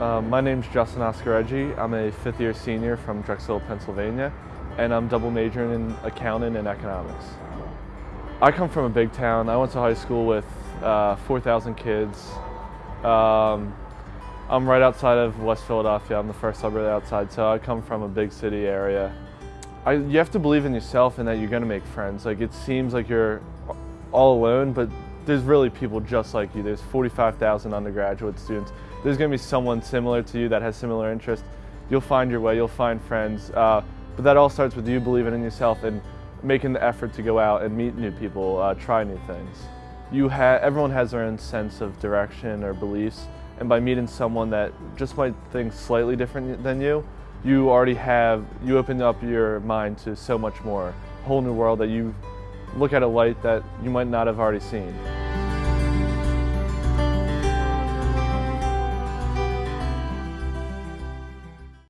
Uh, my name's Justin Oscareggi. I'm a fifth year senior from Drexel, Pennsylvania, and I'm double majoring in accounting and economics. I come from a big town. I went to high school with uh, 4,000 kids. Um, I'm right outside of West Philadelphia. I'm the first suburb outside, so I come from a big city area. I, you have to believe in yourself and that you're gonna make friends. Like it seems like you're all alone, but there's really people just like you. There's 45,000 undergraduate students. There's gonna be someone similar to you that has similar interests. You'll find your way, you'll find friends. Uh, but that all starts with you believing in yourself and making the effort to go out and meet new people, uh, try new things. You ha everyone has their own sense of direction or beliefs, and by meeting someone that just might think slightly different than you, you already have, you open up your mind to so much more, a whole new world that you look at a light that you might not have already seen.